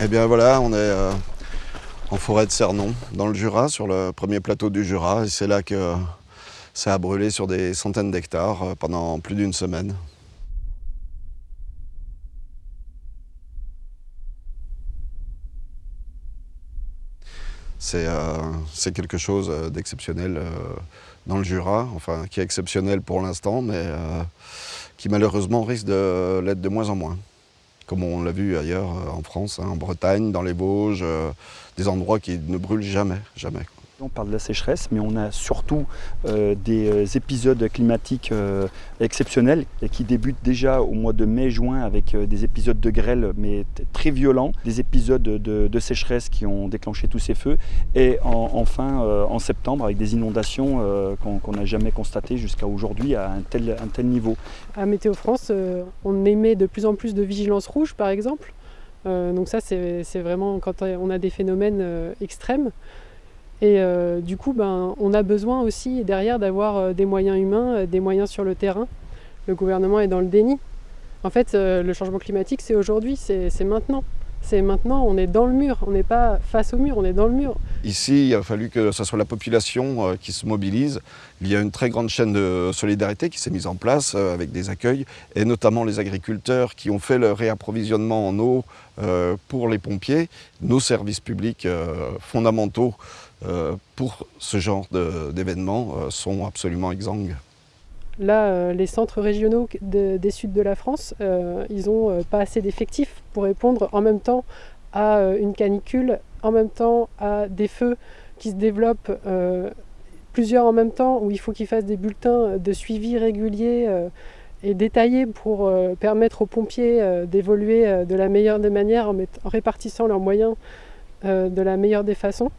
Eh bien voilà, on est euh, en forêt de Cernon, dans le Jura, sur le premier plateau du Jura. Et c'est là que ça a brûlé sur des centaines d'hectares euh, pendant plus d'une semaine. C'est euh, quelque chose d'exceptionnel dans le Jura, enfin qui est exceptionnel pour l'instant, mais qui malheureusement risque de l'être de moins en moins comme on l'a vu ailleurs euh, en France, hein, en Bretagne, dans les Vosges, euh, des endroits qui ne brûlent jamais, jamais. On parle de la sécheresse, mais on a surtout euh, des euh, épisodes climatiques euh, exceptionnels qui débutent déjà au mois de mai-juin avec des épisodes de grêle, mais très violents, des épisodes de, sécheresse qui ont déclenché tous ces feux, et enfin en septembre avec des inondations qu'on n'a jamais constatées jusqu'à aujourd'hui à un tel, un tel niveau. À Météo France, on émet de plus en plus de vigilance rouge, par exemple. donc ça, c'est vraiment quand on a des phénomènes extrêmes. Et euh, du coup, ben, on a besoin aussi derrière d'avoir euh, des moyens humains, euh, des moyens sur le terrain. Le gouvernement est dans le déni. En fait, le changement climatique, c'est aujourd'hui, c'est maintenant. C'est maintenant, on est dans le mur, on n'est pas face au mur, on est dans le mur. Ici, il a fallu que ce soit la population qui se mobilise. Il y a une très grande chaîne de solidarité qui s'est mise en place avec des accueils, et notamment les agriculteurs qui ont fait le réapprovisionnement en eau pour les pompiers, nos services publics fondamentaux pour ce genre d'événements euh, sont absolument exsangues. Là, euh, les centres régionaux des Suds de la France, ils n'ont pas assez d'effectifs pour répondre en même temps à une canicule, en même temps à des feux qui se développent plusieurs en même temps, où il faut qu'ils fassent des bulletins de suivi réguliers et détaillés pour permettre aux pompiers d'évoluer de la meilleure des manières en répartissant leurs moyens de la meilleure des façons.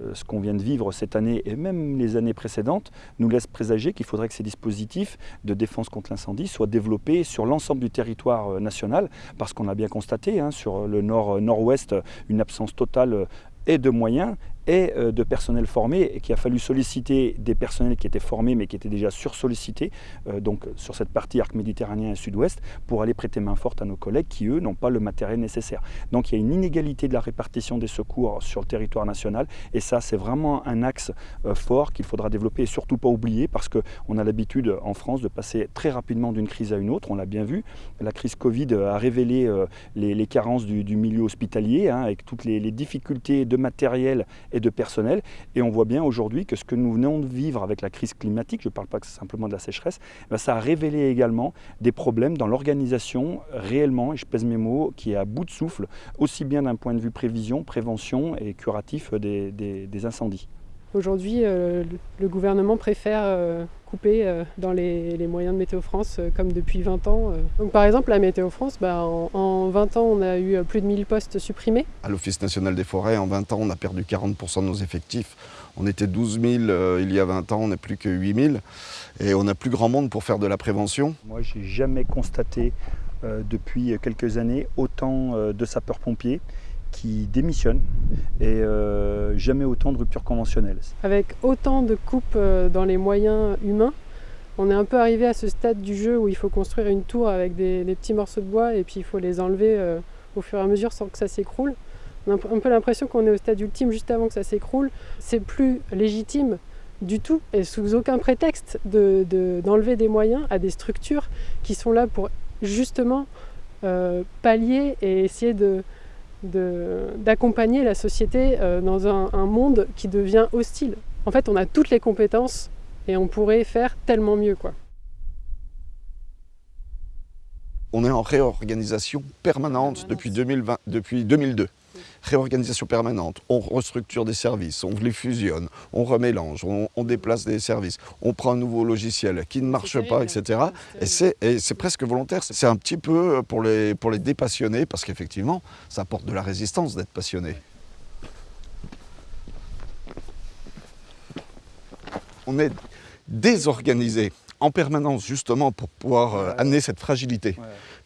Euh, ce qu'on vient de vivre cette année et même les années précédentes nous laisse présager qu'il faudrait que ces dispositifs de défense contre l'incendie soient développés sur l'ensemble du territoire euh, national parce qu'on a bien constaté hein, sur le nord-nord-ouest une absence totale et de moyens et euh, de personnel formé et qu'il a fallu solliciter des personnels qui étaient formés mais qui étaient déjà sursollicités euh, donc sur cette partie arc méditerranéen et sud-ouest pour aller prêter main forte à nos collègues qui eux n'ont pas le matériel nécessaire. Donc il y a une inégalité de la répartition des secours sur le territoire national et ça c'est vraiment un axe euh, fort qu'il faudra développer et surtout pas oublier parce qu'on a l'habitude en France de passer très rapidement d'une crise à une autre, on l'a bien vu. La crise Covid a révélé les, carences du, milieu hospitalier hein, avec toutes les difficultés de matériel et de personnel. Et on voit bien aujourd'hui que ce que nous venons de vivre avec la crise climatique, je ne parle pas simplement de la sécheresse, ben ça a révélé également des problèmes dans l'organisation réellement, et je pèse mes mots, qui est à bout de souffle, aussi bien d'un point de vue prévision, prévention et curatif des, des incendies. Aujourd'hui, euh, le gouvernement préfère euh, euh, dans les, moyens de Météo France comme depuis 20 ans. Donc, par exemple, la Météo France, bah, en, 20 ans, on a eu plus de 1000 postes supprimés. À l'Office national des forêts, en 20 ans, on a perdu 40% de nos effectifs. On était 12 000 il y a 20 ans, on n'est plus que 8 000. Et on n'a plus grand monde pour faire de la prévention. Moi, j'ai jamais constaté depuis quelques années autant de sapeurs-pompiers qui démissionnent et euh, jamais autant de ruptures conventionnelles. Avec autant de coupes euh, dans les moyens humains, on est un peu arrivé à ce stade du jeu où il faut construire une tour avec des, petits morceaux de bois et puis il faut les enlever euh, au fur et à mesure sans que ça s'écroule. On a un peu l'impression qu'on est au stade ultime juste avant que ça s'écroule. C'est plus légitime du tout et sous aucun prétexte d'enlever des moyens à des structures qui sont là pour justement pallier et essayer de, d'accompagner la société euh, dans un, monde qui devient hostile. En fait, on a toutes les compétences et on pourrait faire tellement mieux. Quoi. On est en réorganisation permanente depuis, 2020, depuis 2002 réorganisation permanente, on restructure des services, on les fusionne, on remélange, on, déplace des services, on prend un nouveau logiciel qui ne marche pas, etc. Et c'est presque volontaire, c'est un petit peu pour les, pour les dépassionnés, parce qu'effectivement, ça apporte de la résistance d'être passionné. On est désorganisé en permanence justement pour pouvoir euh, amener cette fragilité.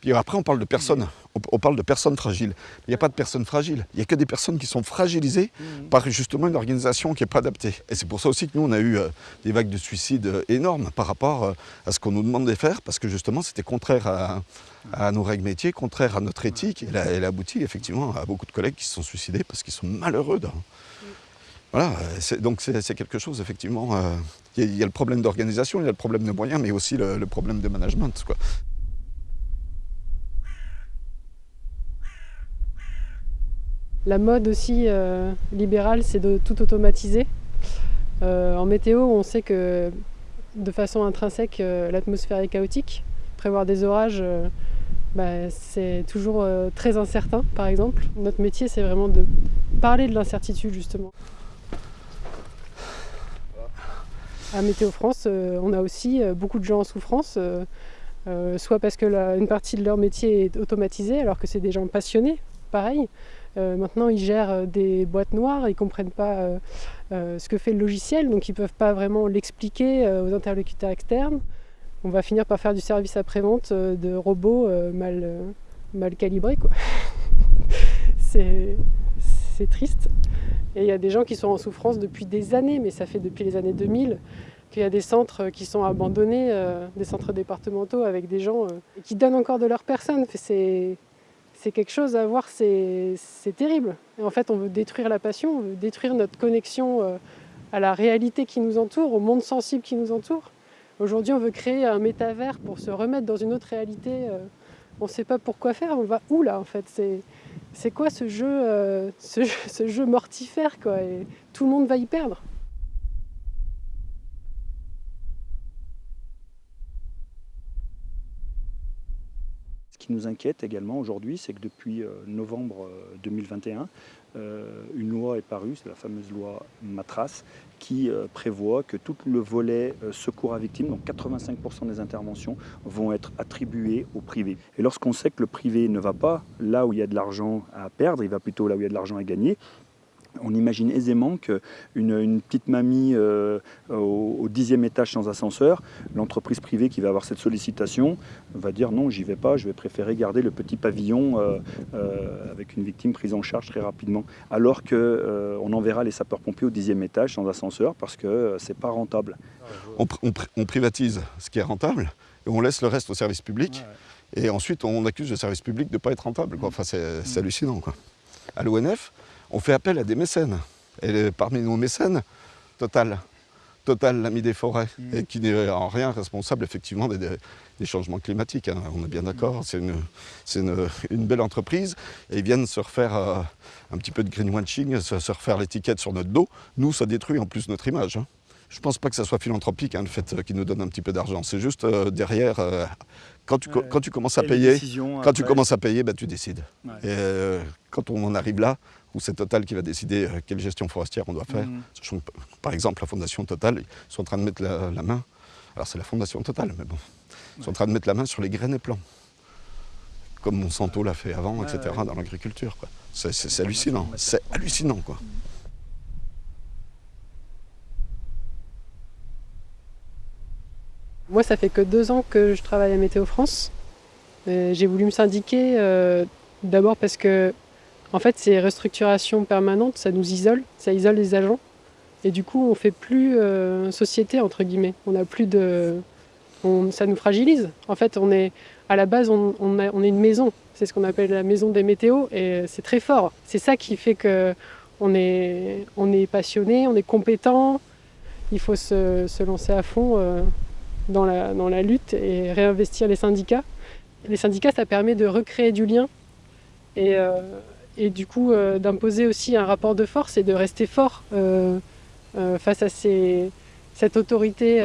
Puis après on parle de personnes, on, parle de personnes fragiles. Il n'y a pas de personnes fragiles, il n'y a que des personnes qui sont fragilisées mhm. par justement une organisation qui n'est pas adaptée. Et c'est pour ça aussi que nous on a eu euh, des vagues de suicides euh, énormes par rapport à ce qu'on nous demande de faire, parce que justement c'était contraire à, nos règles métiers, contraire à notre éthique. Et elle a abouti effectivement à beaucoup de collègues qui se sont suicidés parce qu'ils sont malheureux. Voilà, donc c'est quelque chose, effectivement. Il y, a le problème d'organisation, il y a le problème de moyens, mais aussi le, problème de management. Quoi. La mode aussi euh, libérale, c'est de tout automatiser. Euh, en météo, on sait que de façon intrinsèque, euh, l'atmosphère est chaotique. Prévoir des orages, bah, c'est toujours très incertain, par exemple. Notre métier, c'est vraiment de parler de l'incertitude, justement. À Météo France, euh, on a aussi euh, beaucoup de gens en souffrance, euh, soit parce que une partie de leur métier est automatisée, alors que c'est des gens passionnés, pareil. maintenant, ils gèrent des boîtes noires, ils ne comprennent pas ce que fait le logiciel, donc ils ne peuvent pas vraiment l'expliquer aux interlocuteurs externes. On va finir par faire du service après-vente de robots mal, mal calibrés. c'est triste. Et il y a des gens qui sont en souffrance depuis des années, mais ça fait depuis les années 2000 qu'il y a des centres qui sont abandonnés, euh, des centres départementaux avec des gens euh, qui donnent encore de leur personne. C'est quelque chose à voir, c'est terrible. En fait, on veut détruire la passion, on veut détruire notre connexion euh, à la réalité qui nous entoure, au monde sensible qui nous entoure. Aujourd'hui, on veut créer un métavers pour se remettre dans une autre réalité. On ne sait pas pourquoi faire, on va où là en fait? C'est quoi ce jeu, euh, mortifère quoi, tout le monde va y perdre. Ce qui nous inquiète également aujourd'hui, c'est que depuis euh, novembre 2021, euh, une loi est parue, c'est la fameuse loi Matras, qui euh, prévoit que tout le volet euh, secours à victimes, donc 85% des interventions, vont être attribuées au privé. Et lorsqu'on sait que le privé ne va pas là où il y a de l'argent à perdre, il va plutôt là où il y a de l'argent à gagner, on imagine aisément qu'une une petite mamie euh, au, dixième étage sans ascenseur, l'entreprise privée qui va avoir cette sollicitation va dire non, j'y vais pas, je vais préférer garder le petit pavillon euh, euh, avec une victime prise en charge très rapidement. Alors qu'on enverra les sapeurs-pompiers au dixième étage sans ascenseur parce que c'est pas rentable. On, privatise ce qui est rentable et on laisse le reste au service public. Et ensuite, on accuse le service public de ne pas être rentable. Enfin, c'est hallucinant. Quoi. À l'ONF, on fait appel à des mécènes. Et parmi nos mécènes, Total, Total, l'ami des forêts, mm. et qui n'est en rien responsable effectivement des, changements climatiques. Hein. on est bien d'accord, c'est une, belle entreprise, et ils viennent se refaire euh, un petit peu de greenwashing, se, se refaire l'étiquette sur notre dos. Nous, ça détruit en plus notre image. Hein. Je ne pense pas que ça soit philanthropique, hein, le fait euh, qu'ils nous donnent un petit peu d'argent. C'est juste euh, derrière, quand, tu, quand tu commences à payer, quand tu commences à payer, bah, tu décides. Et quand on en arrive là, où c'est Total qui va décider euh, quelle gestion forestière on doit faire. Mhm. par exemple, la Fondation Total, ils sont en train de mettre la, main, alors c'est la Fondation Total, mais bon, ils sont en train de mettre la main sur les graines et plants, comme Monsanto l'a fait avant, etc., dans l'agriculture. C'est hallucinant, c'est hallucinant. quoi. Moi, ça fait que deux ans que je travaille à Météo France. J'ai voulu me syndiquer euh, d'abord parce que en fait, ces restructurations permanentes, ça nous isole, ça isole les agents. Et du coup, on fait plus euh, société, entre guillemets. On a plus de... ça nous fragilise. En fait, on est, à la base, on, est une maison. C'est ce qu'on appelle la maison des météos. Et c'est très fort. C'est ça qui fait est, on est passionné, on est compétent. Il faut se, lancer à fond euh, dans, la, lutte et réinvestir les syndicats. Les syndicats, ça permet de recréer du lien. Et... Euh, du coup euh, d'imposer aussi un rapport de force et de rester fort euh, face à cette autorité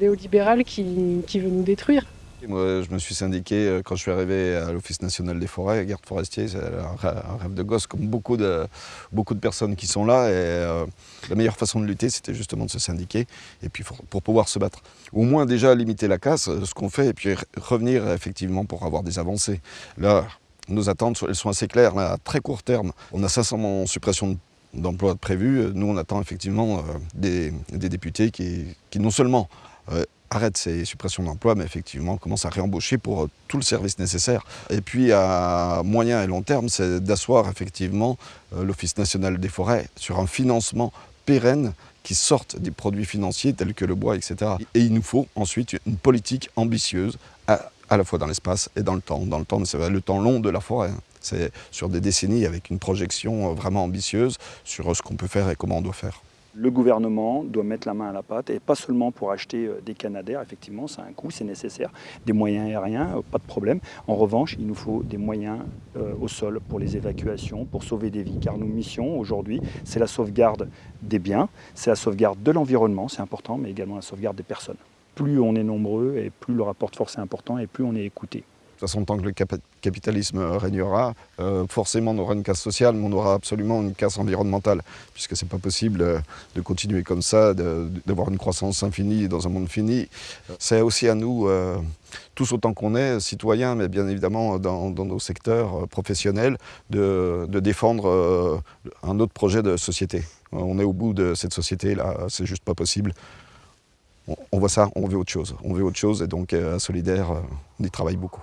néolibérale qui, veut nous détruire. Moi, je me suis syndiqué quand je suis arrivé à l'Office national des forêts, garde forestier, c'est un rêve de gosse, comme beaucoup de, beaucoup de personnes qui sont là. Et la meilleure façon de lutter, c'était justement de se syndiquer, et puis pour, pouvoir se battre. Au moins déjà limiter la casse, ce qu'on fait, et puis revenir effectivement pour avoir des avancées. Là, nos attentes elles sont assez claires. à très court terme, on a 500 suppressions d'emplois prévues. Nous, on attend effectivement euh, des, députés qui, non seulement euh, arrête ces suppressions d'emplois, mais effectivement commence à réembaucher pour tout le service nécessaire. Et puis à moyen et long terme, c'est d'asseoir effectivement l'Office national des forêts sur un financement pérenne qui sortent des produits financiers tels que le bois, etc. Et il nous faut ensuite une politique ambitieuse, à, la fois dans l'espace et dans le temps. Dans le temps, c'est le temps long de la forêt. Hein. C'est sur des décennies avec une projection vraiment ambitieuse sur ce qu'on peut faire et comment on doit faire le gouvernement doit mettre la main à la pâte et pas seulement pour acheter euh, des canadaires, effectivement, c'est un coût, c'est nécessaire, des moyens aériens, euh, pas de problème. En revanche, il nous faut des moyens euh, au sol pour les évacuations, pour sauver des vies, car nos missions aujourd'hui, c'est la sauvegarde des biens, c'est la sauvegarde de l'environnement, c'est important, mais également la sauvegarde des personnes. Plus on est nombreux et plus le rapport de force est important et plus on est écouté façon, tant que le capitalisme régnera, euh, forcément on aura une casse sociale, mais on aura absolument une casse environnementale, puisque ce n'est pas possible euh, de continuer comme ça, d'avoir une croissance infinie dans un monde fini. C'est aussi à nous, euh, tous autant qu'on est, citoyens, mais bien évidemment dans, nos secteurs professionnels, de, défendre un autre projet de société. On est au bout de cette société-là, c'est juste pas possible. On voit ça, on veut autre chose. On veut autre chose, et donc à Solidaire, on y travaille beaucoup.